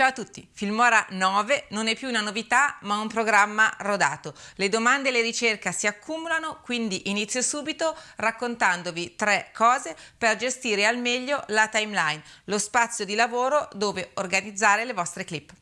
Ciao a tutti, Filmora 9 non è più una novità ma un programma rodato. Le domande e le ricerche si accumulano, quindi inizio subito raccontandovi tre cose per gestire al meglio la timeline, lo spazio di lavoro dove organizzare le vostre clip.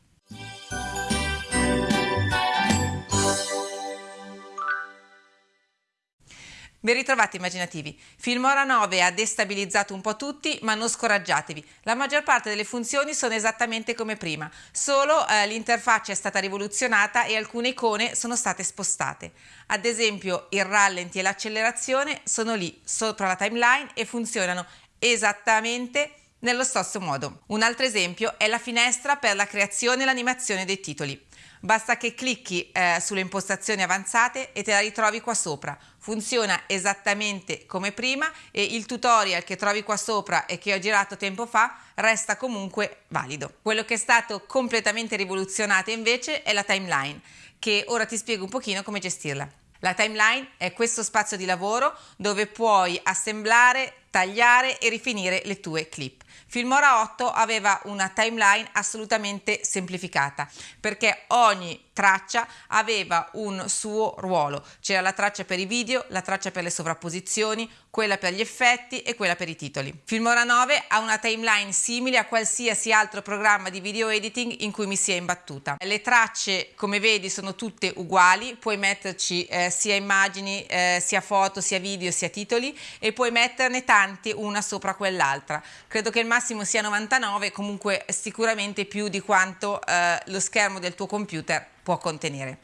Ben ritrovati immaginativi. Filmora 9 ha destabilizzato un po' tutti, ma non scoraggiatevi. La maggior parte delle funzioni sono esattamente come prima, solo eh, l'interfaccia è stata rivoluzionata e alcune icone sono state spostate. Ad esempio il rallenti e l'accelerazione sono lì sopra la timeline e funzionano esattamente nello stesso modo. Un altro esempio è la finestra per la creazione e l'animazione dei titoli. Basta che clicchi eh, sulle impostazioni avanzate e te la ritrovi qua sopra. Funziona esattamente come prima e il tutorial che trovi qua sopra e che ho girato tempo fa resta comunque valido. Quello che è stato completamente rivoluzionato invece è la timeline, che ora ti spiego un pochino come gestirla. La timeline è questo spazio di lavoro dove puoi assemblare, tagliare e rifinire le tue clip. Filmora 8 aveva una timeline assolutamente semplificata perché ogni traccia aveva un suo ruolo. C'era la traccia per i video, la traccia per le sovrapposizioni, quella per gli effetti e quella per i titoli. Filmora 9 ha una timeline simile a qualsiasi altro programma di video editing in cui mi sia imbattuta. Le tracce, come vedi, sono tutte uguali, puoi metterci eh, sia immagini, eh, sia foto, sia video, sia titoli e puoi metterne tanti una sopra quell'altra. Credo che il massimo sia 99, comunque sicuramente più di quanto eh, lo schermo del tuo computer può contenere.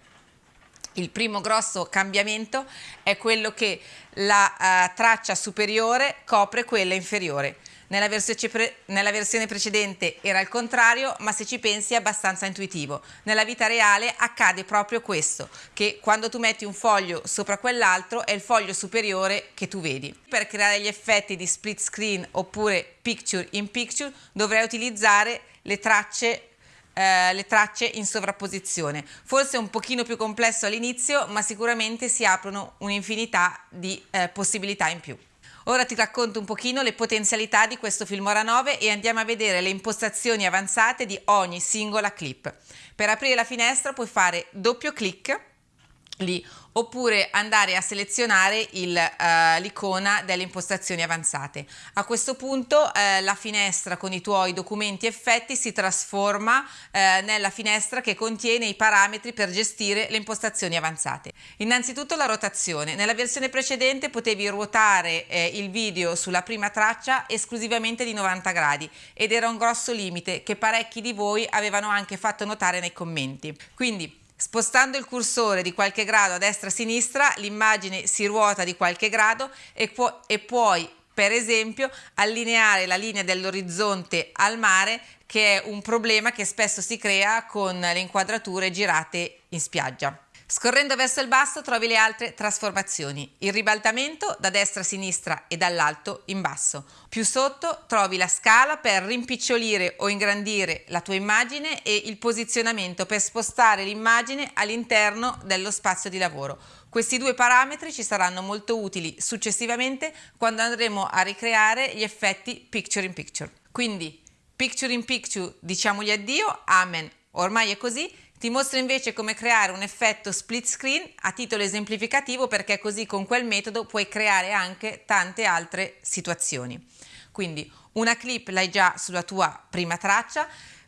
Il primo grosso cambiamento è quello che la uh, traccia superiore copre quella inferiore. Nella pre nella versione, precedente era il contrario, ma se ci pensi è abbastanza intuitivo. Nella vita reale accade proprio questo, che quando tu metti un foglio sopra quell'altro è il foglio superiore che tu vedi. Per creare gli effetti di split screen oppure picture in picture dovrai utilizzare le tracce eh, le tracce in sovrapposizione. Forse un pochino più complesso all'inizio, ma sicuramente si aprono un'infinità di eh, possibilità in più. Ora ti racconto un pochino le potenzialità di questo Filmora 9 e andiamo a vedere le impostazioni avanzate di ogni singola clip. Per aprire la finestra puoi fare doppio clic lì oppure andare a selezionare uh, l'icona delle impostazioni avanzate. A questo punto uh, la finestra con i tuoi documenti effetti si trasforma uh, nella finestra che contiene i parametri per gestire le impostazioni avanzate. Innanzitutto la rotazione. Nella versione precedente potevi ruotare eh, il video sulla prima traccia esclusivamente di 90 gradi ed era un grosso limite che parecchi di voi avevano anche fatto notare nei commenti. Quindi Spostando il cursore di qualche grado a destra a sinistra, l'immagine si ruota di qualche grado e, pu e puoi, per esempio, allineare la linea dell'orizzonte al mare, che è un problema che spesso si crea con le inquadrature girate in spiaggia. Scorrendo verso il basso trovi le altre trasformazioni, il ribaltamento da destra a sinistra e dall'alto in basso. Più sotto trovi la scala per rimpicciolire o ingrandire la tua immagine e il posizionamento per spostare l'immagine all'interno dello spazio di lavoro. Questi due parametri ci saranno molto utili successivamente quando andremo a ricreare gli effetti picture in picture. Quindi picture in picture diciamogli addio, amen, ormai è così, ti mostro invece come creare un effetto split screen a titolo esemplificativo perché così con quel metodo puoi creare anche tante altre situazioni. Quindi una clip l'hai già sulla tua prima traccia,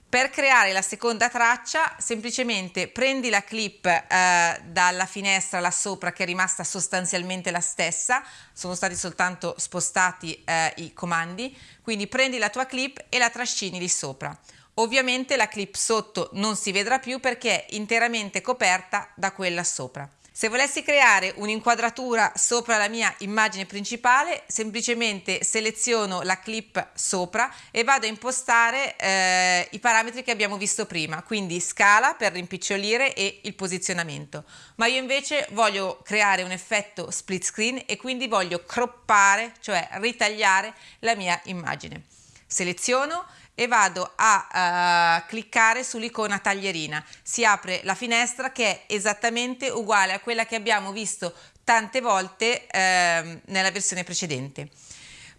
per creare la seconda traccia semplicemente prendi la clip eh, dalla finestra là sopra che è rimasta sostanzialmente la stessa, sono stati soltanto spostati eh, i comandi, quindi prendi la tua clip e la trascini lì sopra. Ovviamente la clip sotto non si vedrà più perché è interamente coperta da quella sopra. Se volessi creare un'inquadratura sopra la mia immagine principale, semplicemente seleziono la clip sopra e vado a impostare eh, i parametri che abbiamo visto prima, quindi scala per rimpicciolire e il posizionamento. Ma io invece voglio creare un effetto split screen e quindi voglio croppare, cioè ritagliare la mia immagine. Seleziono e vado a uh, cliccare sull'icona taglierina. Si apre la finestra che è esattamente uguale a quella che abbiamo visto tante volte eh, nella versione precedente.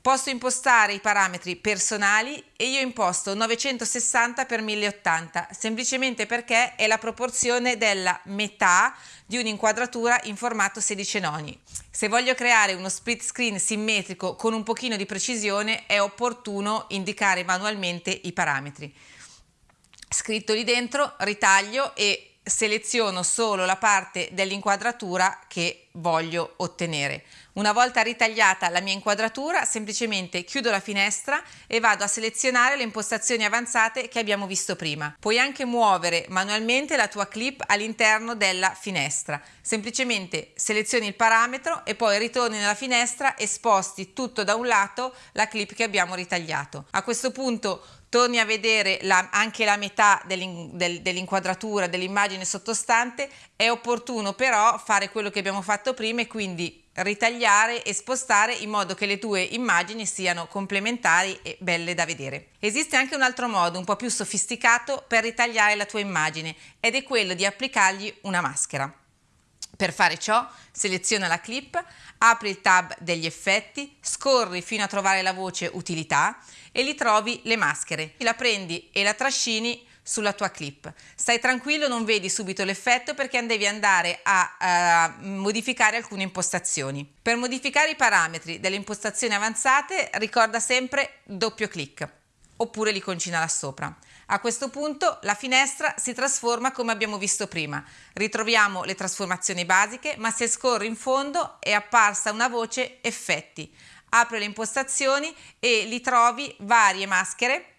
Posso impostare i parametri personali e io imposto 960 x 1080 semplicemente perché è la proporzione della metà di un'inquadratura in formato 16 noni. Se voglio creare uno split screen simmetrico con un pochino di precisione è opportuno indicare manualmente i parametri. Scritto lì dentro, ritaglio e seleziono solo la parte dell'inquadratura che voglio ottenere. Una volta ritagliata la mia inquadratura, semplicemente chiudo la finestra e vado a selezionare le impostazioni avanzate che abbiamo visto prima. Puoi anche muovere manualmente la tua clip all'interno della finestra. Semplicemente selezioni il parametro e poi ritorni nella finestra e sposti tutto da un lato la clip che abbiamo ritagliato. A questo punto torni a vedere la, anche la metà dell'inquadratura dell'immagine sottostante, è opportuno però fare quello che abbiamo fatto prima e quindi ritagliare e spostare in modo che le tue immagini siano complementari e belle da vedere. Esiste anche un altro modo un po' più sofisticato per ritagliare la tua immagine ed è quello di applicargli una maschera. Per fare ciò seleziona la clip, apri il tab degli effetti, scorri fino a trovare la voce utilità e lì trovi le maschere. La prendi e la trascini sulla tua clip. Stai tranquillo, non vedi subito l'effetto perché devi andare a uh, modificare alcune impostazioni. Per modificare i parametri delle impostazioni avanzate ricorda sempre doppio clic oppure l'iconcina là sopra. A questo punto la finestra si trasforma come abbiamo visto prima. Ritroviamo le trasformazioni basiche, ma se scorri in fondo è apparsa una voce effetti. Apri le impostazioni e li trovi varie maschere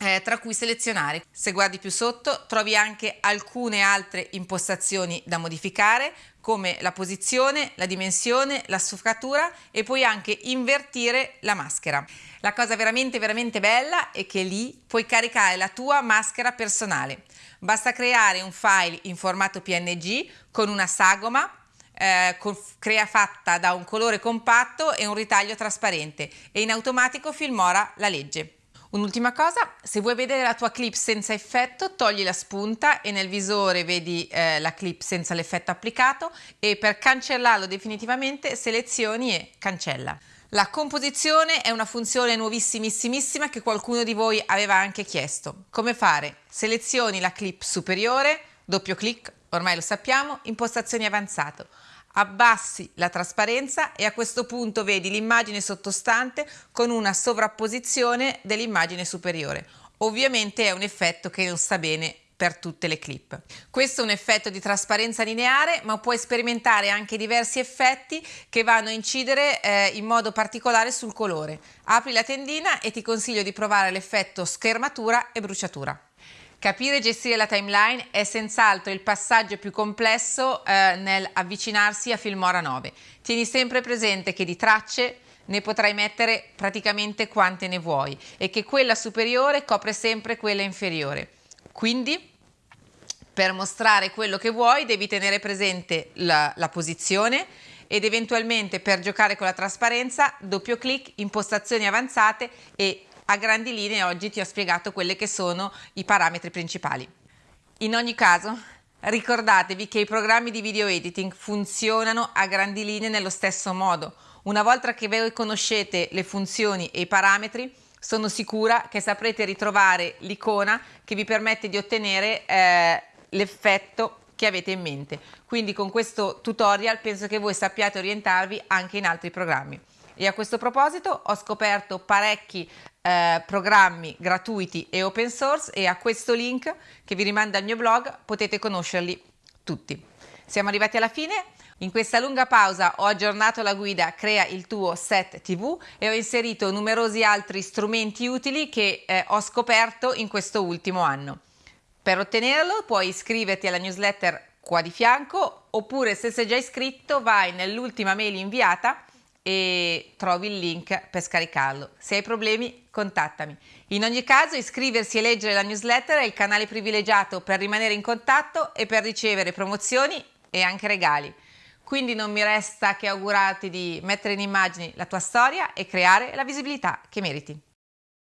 eh, tra cui selezionare. Se guardi più sotto trovi anche alcune altre impostazioni da modificare come la posizione, la dimensione, la sfocatura e puoi anche invertire la maschera. La cosa veramente veramente bella è che lì puoi caricare la tua maschera personale. Basta creare un file in formato PNG con una sagoma eh, con, crea fatta da un colore compatto e un ritaglio trasparente e in automatico Filmora la legge. Un'ultima cosa, se vuoi vedere la tua clip senza effetto, togli la spunta e nel visore vedi eh, la clip senza l'effetto applicato e per cancellarlo definitivamente selezioni e cancella. La composizione è una funzione nuovissimissima che qualcuno di voi aveva anche chiesto. Come fare? Selezioni la clip superiore, doppio clic, ormai lo sappiamo, impostazioni avanzato abbassi la trasparenza e a questo punto vedi l'immagine sottostante con una sovrapposizione dell'immagine superiore. Ovviamente è un effetto che non sta bene per tutte le clip. Questo è un effetto di trasparenza lineare, ma puoi sperimentare anche diversi effetti che vanno a incidere eh, in modo particolare sul colore. Apri la tendina e ti consiglio di provare l'effetto schermatura e bruciatura. Capire e gestire la timeline è senz'altro il passaggio più complesso eh, nel avvicinarsi a Filmora 9. Tieni sempre presente che di tracce ne potrai mettere praticamente quante ne vuoi e che quella superiore copre sempre quella inferiore. Quindi per mostrare quello che vuoi devi tenere presente la, la posizione ed eventualmente per giocare con la trasparenza doppio clic, impostazioni avanzate e a grandi linee oggi ti ho spiegato quelli che sono i parametri principali. In ogni caso, ricordatevi che i programmi di video editing funzionano a grandi linee nello stesso modo. Una volta che voi conoscete le funzioni e i parametri, sono sicura che saprete ritrovare l'icona che vi permette di ottenere eh, l'effetto che avete in mente. Quindi con questo tutorial penso che voi sappiate orientarvi anche in altri programmi. E a questo proposito ho scoperto parecchi eh, programmi gratuiti e open source e a questo link che vi rimanda al mio blog potete conoscerli tutti. Siamo arrivati alla fine. In questa lunga pausa ho aggiornato la guida Crea il tuo set TV e ho inserito numerosi altri strumenti utili che eh, ho scoperto in questo ultimo anno. Per ottenerlo puoi iscriverti alla newsletter qua di fianco oppure se sei già iscritto vai nell'ultima mail inviata e trovi il link per scaricarlo. Se hai problemi contattami. In ogni caso iscriversi e leggere la newsletter è il canale privilegiato per rimanere in contatto e per ricevere promozioni e anche regali. Quindi non mi resta che augurarti di mettere in immagini la tua storia e creare la visibilità che meriti.